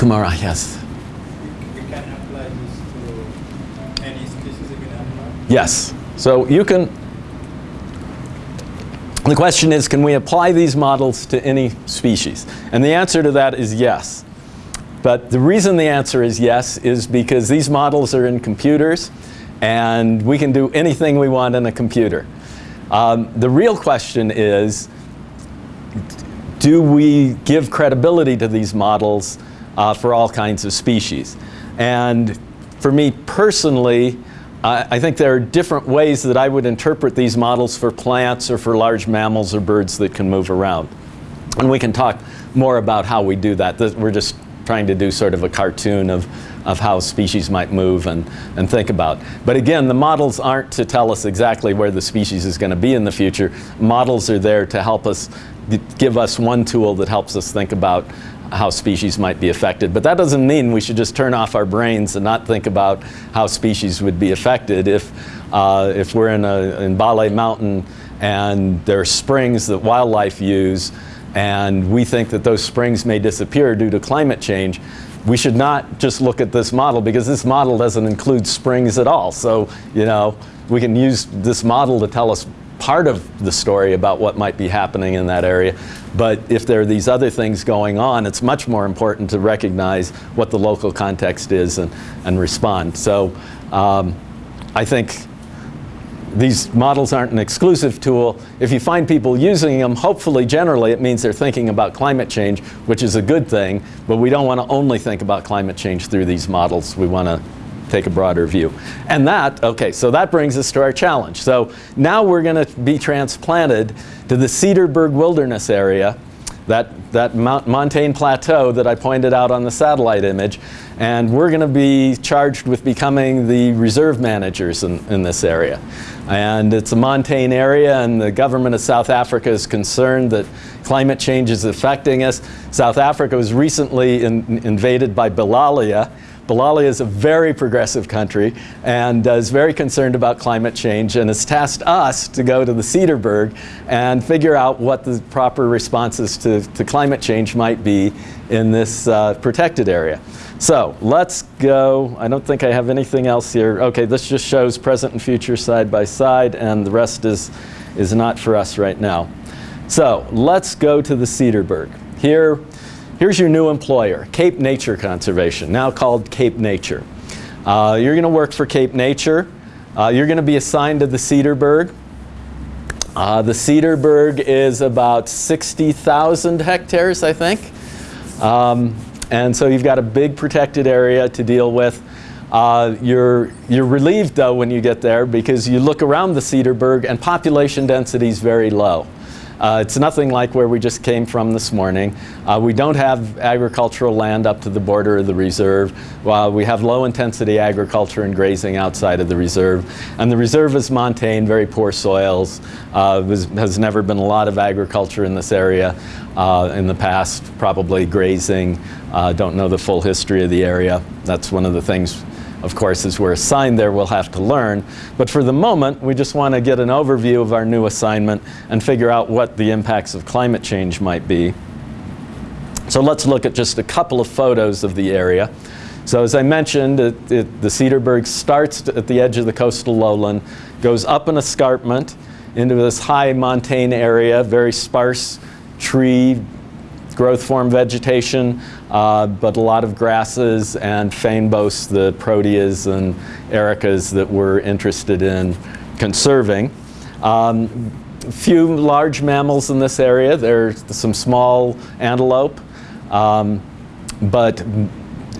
Kumara, yes. We can apply this to any animal. Yes. So you can, the question is, can we apply these models to any species? And the answer to that is yes. But the reason the answer is yes is because these models are in computers and we can do anything we want in a computer. Um, the real question is, do we give credibility to these models uh, for all kinds of species? And for me personally, I, I think there are different ways that I would interpret these models for plants or for large mammals or birds that can move around. And we can talk more about how we do that. We're just trying to do sort of a cartoon of, of how species might move and, and think about. But again, the models aren't to tell us exactly where the species is going to be in the future. Models are there to help us, give us one tool that helps us think about how species might be affected. But that doesn't mean we should just turn off our brains and not think about how species would be affected if, uh, if we're in, a, in Bale Mountain and there are springs that wildlife use and we think that those springs may disappear due to climate change, we should not just look at this model because this model doesn't include springs at all. So, you know, we can use this model to tell us part of the story about what might be happening in that area. But if there are these other things going on, it's much more important to recognize what the local context is and, and respond. So um, I think these models aren't an exclusive tool. If you find people using them, hopefully generally it means they're thinking about climate change, which is a good thing, but we don't want to only think about climate change through these models. We want to take a broader view. And that, okay, so that brings us to our challenge. So now we're going to be transplanted to the Cederberg Wilderness area that, that Mount Montane Plateau that I pointed out on the satellite image. And we're going to be charged with becoming the reserve managers in, in this area. And it's a montane area and the government of South Africa is concerned that climate change is affecting us. South Africa was recently in, invaded by Bilalia, Bilalia is a very progressive country and uh, is very concerned about climate change and has tasked us to go to the Cederberg and figure out what the proper responses to, to climate change might be in this uh, protected area. So let's go, I don't think I have anything else here. Okay, this just shows present and future side by side and the rest is, is not for us right now. So let's go to the Cederberg. Here Here's your new employer, Cape Nature Conservation, now called Cape Nature. Uh, you're going to work for Cape Nature. Uh, you're going to be assigned to the Cederberg. Uh, the Cederberg is about 60,000 hectares, I think. Um, and so you've got a big protected area to deal with. Uh, you're, you're relieved though when you get there because you look around the Cederberg and population density is very low. Uh, it's nothing like where we just came from this morning. Uh, we don't have agricultural land up to the border of the reserve. While we have low intensity agriculture and grazing outside of the reserve. And the reserve is montane, very poor soils. Uh, was, has never been a lot of agriculture in this area uh, in the past, probably grazing. Uh, don't know the full history of the area. That's one of the things of course, as we're assigned there, we'll have to learn. But for the moment, we just want to get an overview of our new assignment and figure out what the impacts of climate change might be. So let's look at just a couple of photos of the area. So as I mentioned, it, it, the Cederberg starts at the edge of the coastal lowland, goes up an escarpment into this high montane area, very sparse tree, growth form vegetation, uh, but a lot of grasses and fynbos, the proteas and ericas that we're interested in conserving. Um, few large mammals in this area. There's some small antelope. Um, but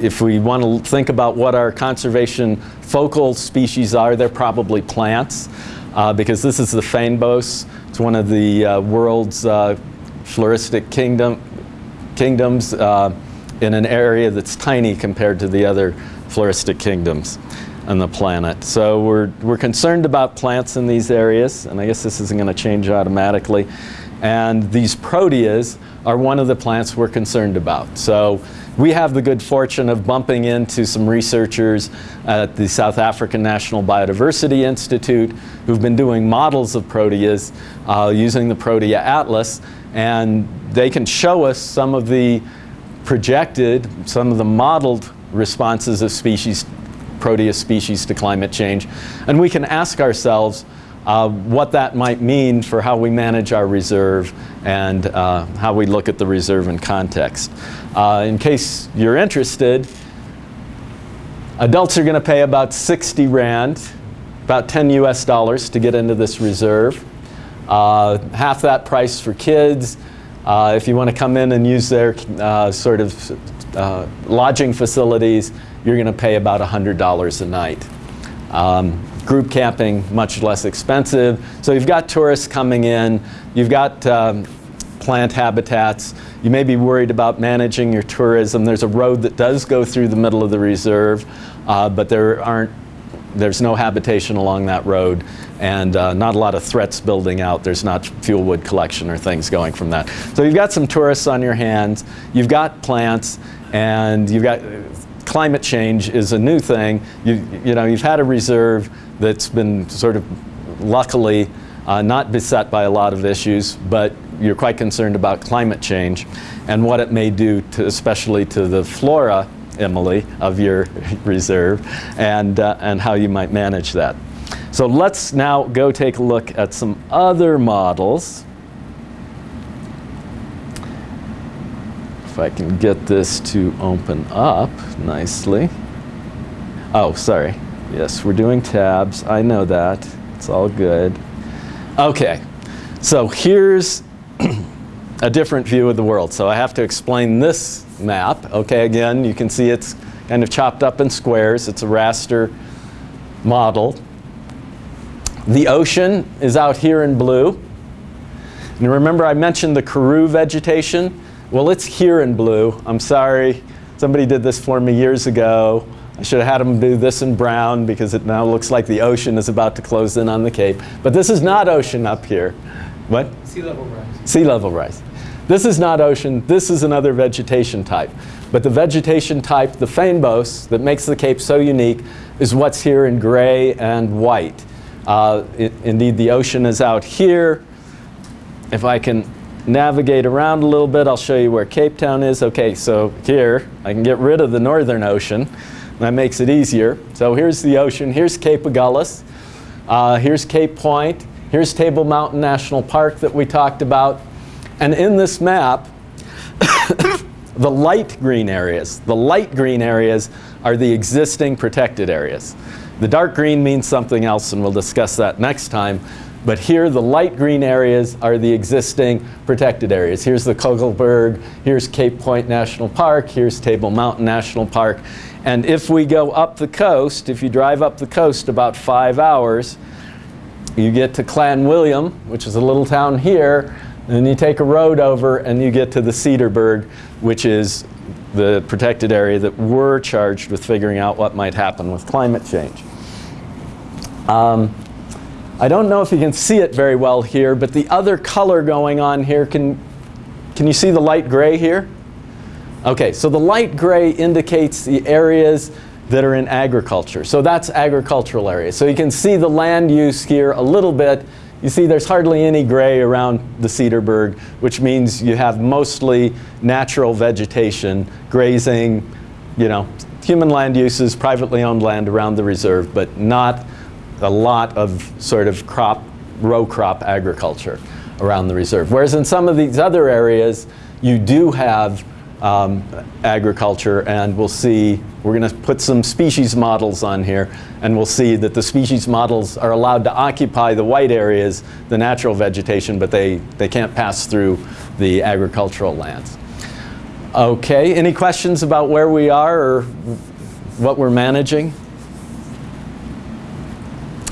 if we want to think about what our conservation focal species are, they're probably plants. Uh, because this is the fynbos. It's one of the uh, world's uh, floristic kingdom, kingdoms uh, in an area that's tiny compared to the other floristic kingdoms on the planet. So we're, we're concerned about plants in these areas, and I guess this isn't going to change automatically. And these proteas are one of the plants we're concerned about. So we have the good fortune of bumping into some researchers at the South African National Biodiversity Institute who've been doing models of proteas uh, using the Protea Atlas and they can show us some of the projected some of the modeled responses of species, Proteus species to climate change. And we can ask ourselves uh, what that might mean for how we manage our reserve and uh, how we look at the reserve in context. Uh, in case you're interested, adults are going to pay about 60 Rand, about 10 US dollars to get into this reserve. Uh, half that price for kids. Uh, if you want to come in and use their uh, sort of uh, lodging facilities, you're going to pay about $100 a night. Um, group camping, much less expensive. So you've got tourists coming in, you've got um, plant habitats, you may be worried about managing your tourism. There's a road that does go through the middle of the reserve, uh, but there aren't, there's no habitation along that road and uh, not a lot of threats building out. There's not fuel wood collection or things going from that. So you've got some tourists on your hands, you've got plants, and you've got climate change is a new thing. You, you know, you've had a reserve that's been sort of luckily uh, not beset by a lot of issues, but you're quite concerned about climate change and what it may do to, especially to the flora, Emily, of your reserve and, uh, and how you might manage that. So let's now go take a look at some other models. If I can get this to open up nicely. Oh, sorry. Yes, we're doing tabs. I know that. It's all good. Okay, so here's a different view of the world. So I have to explain this map. Okay, again, you can see it's kind of chopped up in squares. It's a raster model. The ocean is out here in blue. And remember I mentioned the Karoo vegetation? Well, it's here in blue. I'm sorry. Somebody did this for me years ago. I should have had them do this in brown because it now looks like the ocean is about to close in on the Cape. But this is not ocean up here. What? Sea level rise. Sea level rise. This is not ocean. This is another vegetation type. But the vegetation type, the fynbos, that makes the Cape so unique is what's here in gray and white. Uh, it, indeed, the ocean is out here. If I can navigate around a little bit, I'll show you where Cape Town is. Okay, so here, I can get rid of the northern ocean. That makes it easier. So here's the ocean. Here's Cape Agulhas. Uh, here's Cape Point. Here's Table Mountain National Park that we talked about. And in this map, the light green areas, the light green areas are the existing protected areas. The dark green means something else, and we'll discuss that next time. But here, the light green areas are the existing protected areas. Here's the Kogelberg, here's Cape Point National Park, here's Table Mountain National Park. And if we go up the coast, if you drive up the coast about five hours, you get to Clanwilliam, which is a little town here, then you take a road over and you get to the Cederberg, which is the protected area that we're charged with figuring out what might happen with climate change. Um, I don't know if you can see it very well here, but the other color going on here, can, can you see the light gray here? Okay, so the light gray indicates the areas that are in agriculture. So that's agricultural areas. So you can see the land use here a little bit. You see there's hardly any gray around the Cederberg, which means you have mostly natural vegetation, grazing, you know, human land uses, privately owned land around the reserve, but not a lot of sort of crop, row crop agriculture around the reserve. Whereas in some of these other areas, you do have um, agriculture and we'll see, we're going to put some species models on here and we'll see that the species models are allowed to occupy the white areas, the natural vegetation, but they, they can't pass through the agricultural lands. Okay, any questions about where we are or what we're managing?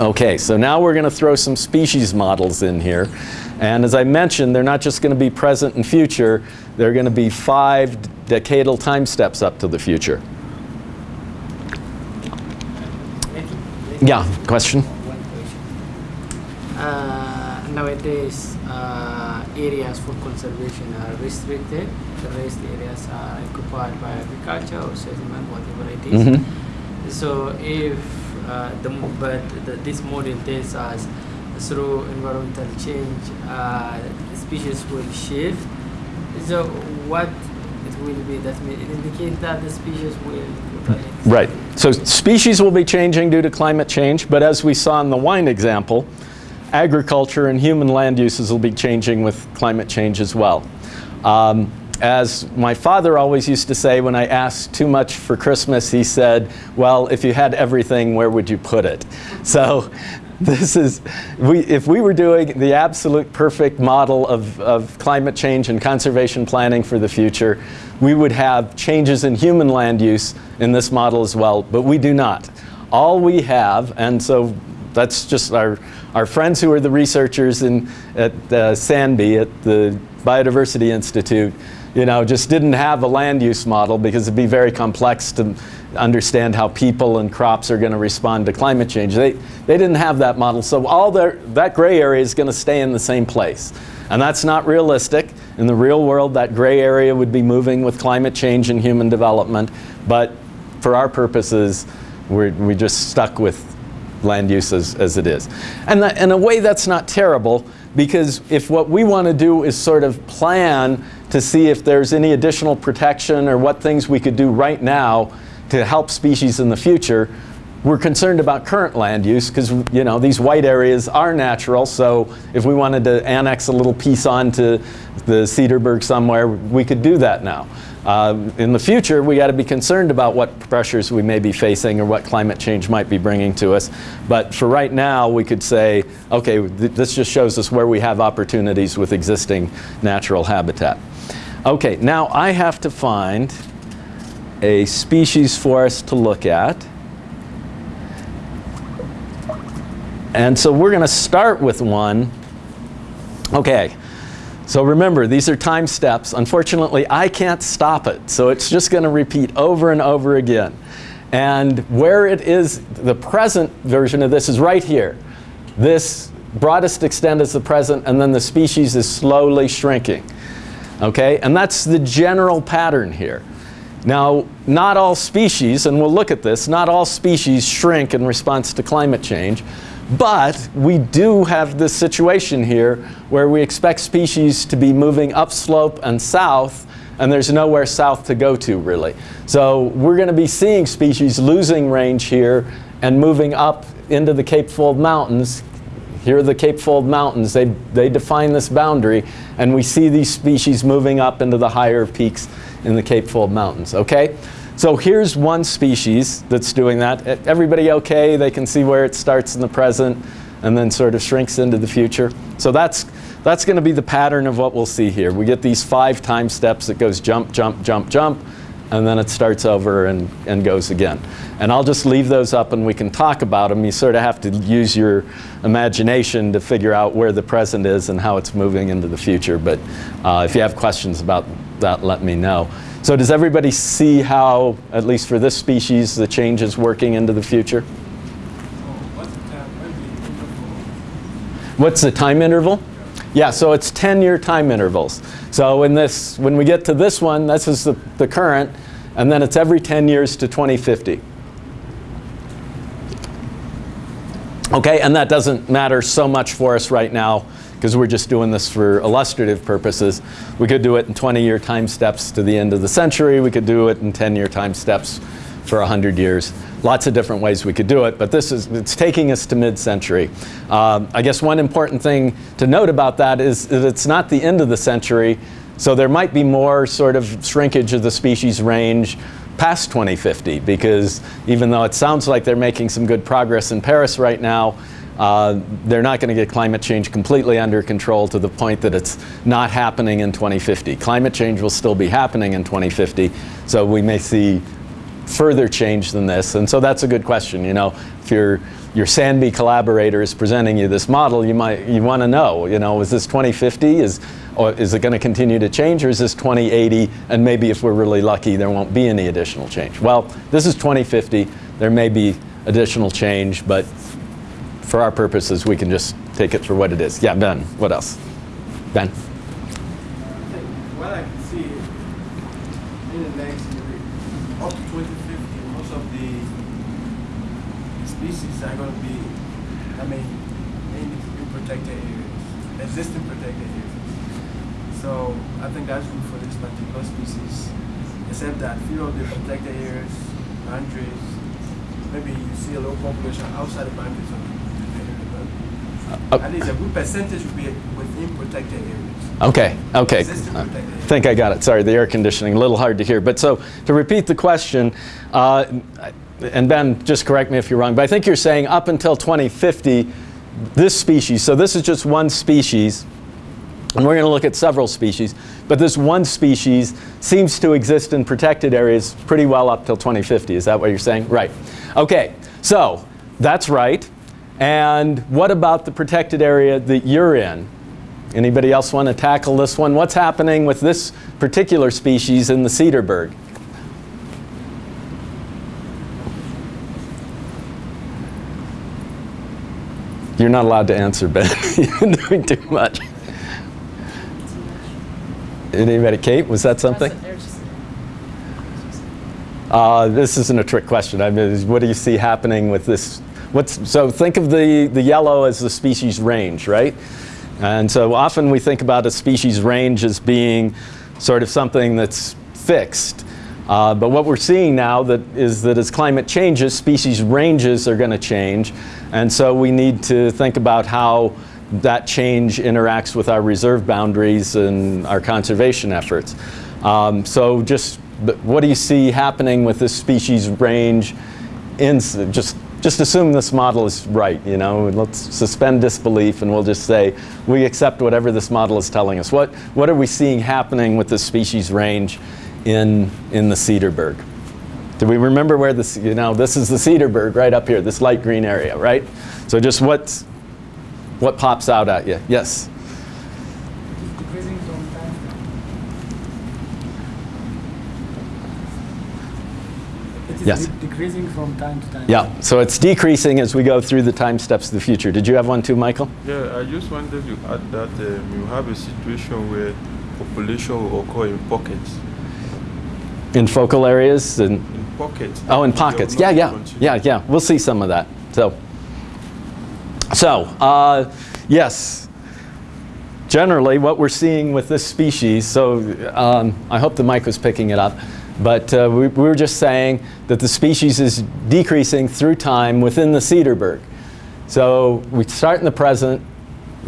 Okay, so now we're going to throw some species models in here. And as I mentioned, they're not just going to be present and future, they're going to be five decadal time steps up to the future. Yeah, question? Uh, nowadays, uh, areas for conservation are restricted. The rest areas are occupied by agriculture or settlement, whatever it is. Mhm. So if uh, the but the, this model tells us through environmental change, uh, species will shift. So what it will be, that means it indicates that the species will Right. So species will be changing due to climate change, but as we saw in the wine example, agriculture and human land uses will be changing with climate change as well. Um, as my father always used to say when I asked too much for Christmas, he said, well, if you had everything, where would you put it? So this is, we, if we were doing the absolute perfect model of, of climate change and conservation planning for the future, we would have changes in human land use in this model as well, but we do not. All we have, and so that's just our, our friends who are the researchers in, at uh, SANBI, at the Biodiversity Institute, you know, just didn't have a land use model because it'd be very complex to understand how people and crops are going to respond to climate change. They, they didn't have that model, so all their, that gray area is going to stay in the same place. And that's not realistic. In the real world, that gray area would be moving with climate change and human development, but for our purposes, we're, we just stuck with land use as, as it is. And that, in a way, that's not terrible because if what we want to do is sort of plan to see if there's any additional protection or what things we could do right now to help species in the future, we're concerned about current land use because you know these white areas are natural. So if we wanted to annex a little piece onto the Cederberg somewhere, we could do that now. Uh, in the future, we got to be concerned about what pressures we may be facing or what climate change might be bringing to us. But for right now, we could say, okay, th this just shows us where we have opportunities with existing natural habitat. Okay, now I have to find a species for us to look at. And so we're going to start with one. Okay, so remember, these are time steps. Unfortunately, I can't stop it. So it's just going to repeat over and over again. And where it is, the present version of this is right here. This broadest extent is the present, and then the species is slowly shrinking. Okay, and that's the general pattern here. Now, not all species, and we'll look at this, not all species shrink in response to climate change, but we do have this situation here where we expect species to be moving upslope and south, and there's nowhere south to go to really. So we're going to be seeing species losing range here and moving up into the Cape Fold Mountains. Here are the Cape Fold Mountains. They, they define this boundary, and we see these species moving up into the higher peaks in the Cape Fold Mountains, okay? So here's one species that's doing that. Everybody okay? They can see where it starts in the present and then sort of shrinks into the future. So that's, that's going to be the pattern of what we'll see here. We get these five time steps. It goes jump, jump, jump, jump, and then it starts over and, and goes again. And I'll just leave those up and we can talk about them. You sort of have to use your imagination to figure out where the present is and how it's moving into the future. But uh, if you have questions about that, let me know. So does everybody see how, at least for this species, the change is working into the future? What's the time, interval? Yeah, so it's 10-year time intervals. So in this, when we get to this one, this is the, the current, and then it's every 10 years to 2050. Okay, and that doesn't matter so much for us right now because we're just doing this for illustrative purposes. We could do it in 20-year time steps to the end of the century. We could do it in 10-year time steps for 100 years. Lots of different ways we could do it, but this is, it's taking us to mid-century. Um, I guess one important thing to note about that is that it's not the end of the century, so there might be more sort of shrinkage of the species range past 2050 because even though it sounds like they're making some good progress in Paris right now, uh, they're not going to get climate change completely under control to the point that it's not happening in 2050. Climate change will still be happening in 2050, so we may see further change than this. And so that's a good question. You know, if your your SANBI collaborator is presenting you this model, you might you want to know. You know, is this 2050? Is or is it going to continue to change, or is this 2080? And maybe if we're really lucky, there won't be any additional change. Well, this is 2050. There may be additional change, but for our purposes, we can just take it for what it is. Yeah, Ben. What else? Ben. What I can see in the next, up to 2050, most of the species are going to be, I mean, in, protected areas, existing protected areas. So I think that's good for this particular species. Except that few of the protected areas, boundaries, maybe you see a low population outside the boundaries Uh, at least a good percentage would be within protected areas. Okay, okay. Existing I think I got it. Sorry, the air conditioning, a little hard to hear. But so to repeat the question, uh, and Ben, just correct me if you're wrong, but I think you're saying up until 2050, this species, so this is just one species, and we're going to look at several species, but this one species seems to exist in protected areas pretty well up till 2050. Is that what you're saying? Right. Okay, so that's right. And what about the protected area that you're in? Anybody else want to tackle this one? What's happening with this particular species in the Cederberg? You're not allowed to answer, Ben. You're doing too much. Anybody? Kate, was that something? Uh, this isn't a trick question. I mean, what do you see happening with this? What's, so think of the, the yellow as the species range, right? And so often we think about a species range as being sort of something that's fixed. Uh, but what we're seeing now that is that as climate changes, species ranges are going to change. And so we need to think about how that change interacts with our reserve boundaries and our conservation efforts. Um, so just what do you see happening with this species range in just just assume this model is right, you know, let's suspend disbelief and we'll just say we accept whatever this model is telling us. What, what are we seeing happening with the species range in, in the Cederberg? Do we remember where this, you know, this is the Cederberg right up here, this light green area, right? So just what's, what pops out at you? Yes? decreasing from time to time. It is Yes. de- decreasing from time to time. Yeah, so it's decreasing as we go through the time steps of the future. Did you have one too, Michael? Yeah, I just wanted to add that um, you have a situation where population will occur in pockets. In focal areas and In pockets. Oh, in pockets. Yeah, yeah, continue. yeah, yeah. We'll see some of that. So, so uh, yes. Generally, what we're seeing with this species. So, um, I hope the mic was picking it up. But uh, we, we were just saying that the species is decreasing through time within the Cederberg. So we start in the present.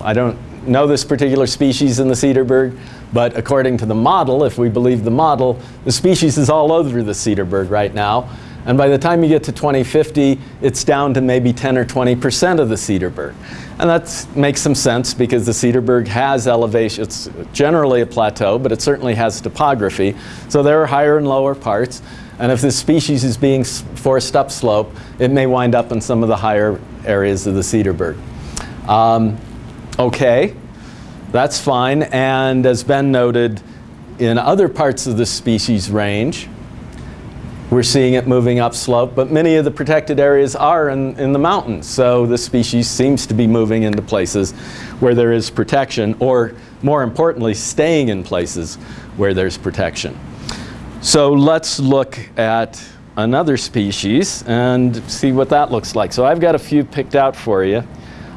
I don't know this particular species in the Cederberg, but according to the model, if we believe the model, the species is all over the Cederberg right now. And by the time you get to 2050, it's down to maybe 10 or 20% of the Cederberg. And that makes some sense because the Cederberg has elevation. It's generally a plateau, but it certainly has topography. So there are higher and lower parts. And if this species is being forced upslope, it may wind up in some of the higher areas of the Cederberg. Um, okay, that's fine. And as Ben noted, in other parts of the species range, we're seeing it moving upslope, but many of the protected areas are in, in the mountains. So the species seems to be moving into places where there is protection, or more importantly, staying in places where there's protection. So let's look at another species and see what that looks like. So I've got a few picked out for you.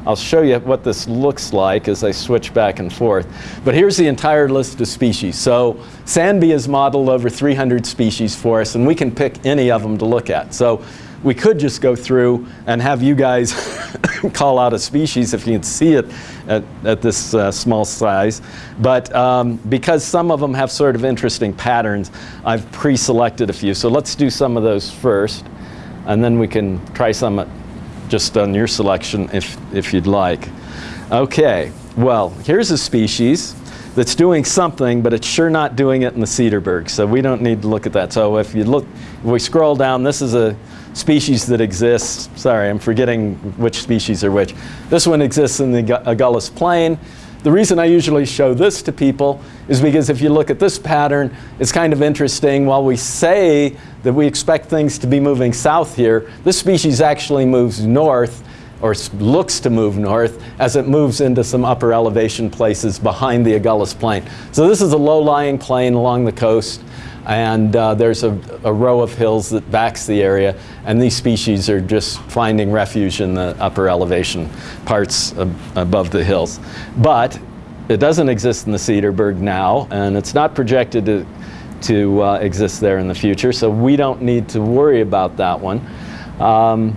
I'll show you what this looks like as I switch back and forth. But here's the entire list of species. So SANBI has modeled over 300 species for us, and we can pick any of them to look at. So we could just go through and have you guys call out a species if you can see it at, at this uh, small size. But um, because some of them have sort of interesting patterns, I've pre-selected a few. So let's do some of those first, and then we can try some at just on your selection if, if you'd like. Okay, well, here's a species that's doing something, but it's sure not doing it in the Cederberg, so we don't need to look at that. So if you look, if we scroll down, this is a species that exists. Sorry, I'm forgetting which species are which. This one exists in the Agu- Agulhas Plain. The reason I usually show this to people is because if you look at this pattern, it's kind of interesting. While we say that we expect things to be moving south here, this species actually moves north or looks to move north as it moves into some upper elevation places behind the Agulhas Plain. So this is a low-lying plain along the coast and uh, there's a, a row of hills that backs the area and these species are just finding refuge in the upper elevation parts ab- above the hills. But it doesn't exist in the Cederberg now, and it's not projected to, to uh, exist there in the future, so we don't need to worry about that one. Um,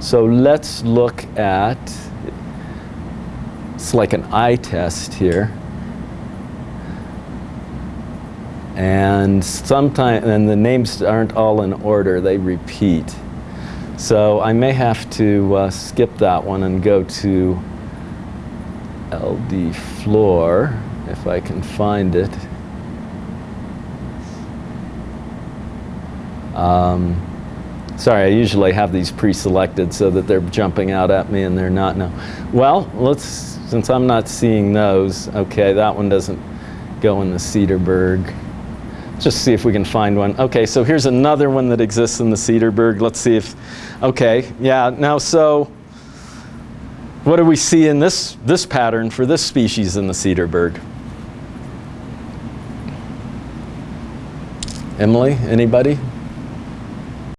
so let's look at, it's like an eye test here. And sometimes, and the names aren't all in order, they repeat. So I may have to uh, skip that one and go to LD floor, if I can find it. Um, sorry, I usually have these pre-selected so that they're jumping out at me and they're not now. Well, let's, since I'm not seeing those, okay, that one doesn't go in the Cederberg. Just see if we can find one. Okay, so here's another one that exists in the Cederberg. Let's see if, okay, yeah, now so, what do we see in this, this pattern for this species in the Cederberg? Emily, anybody?